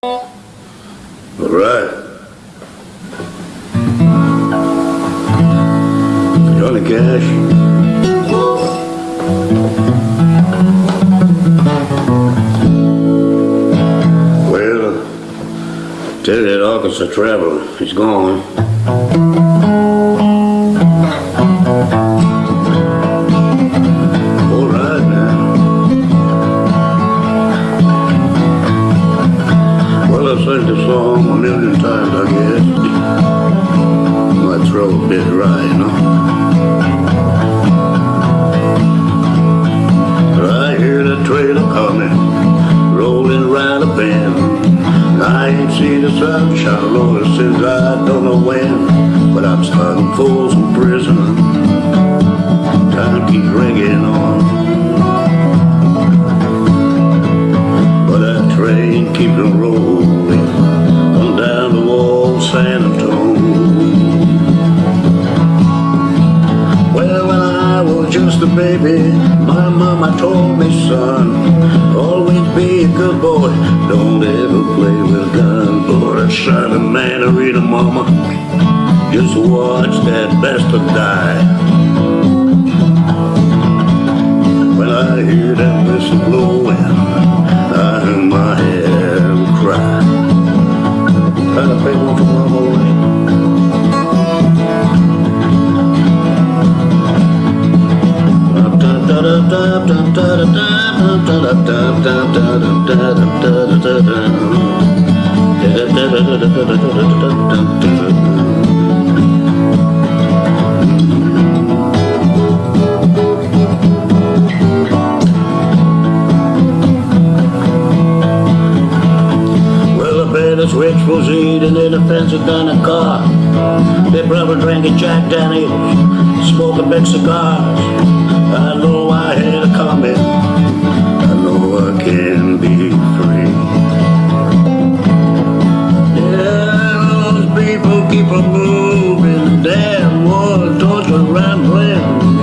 All right. Johnny Cash. Well, tell that Arkansas traveler he's gone. I've sung the song a million times, I guess. My throat a bit dry, you know. But I hear the trailer coming, rolling right a bend. I ain't seen the sunshine, Lord, since I don't know when. But I'm starting Folsom prison. Time keeps ringing on. But that train keeps on rolling just a baby, my mama told me, son, always be a good boy, don't ever play with a gun. Boy, that silent man, I read a mama, just watch that bastard die. When I hear that whistle blowing, I hang my head cry. This rich was eating in a fancy kind of car. They probably drinking Jack Daniels, smoking big cigars. all, Georgia rambling.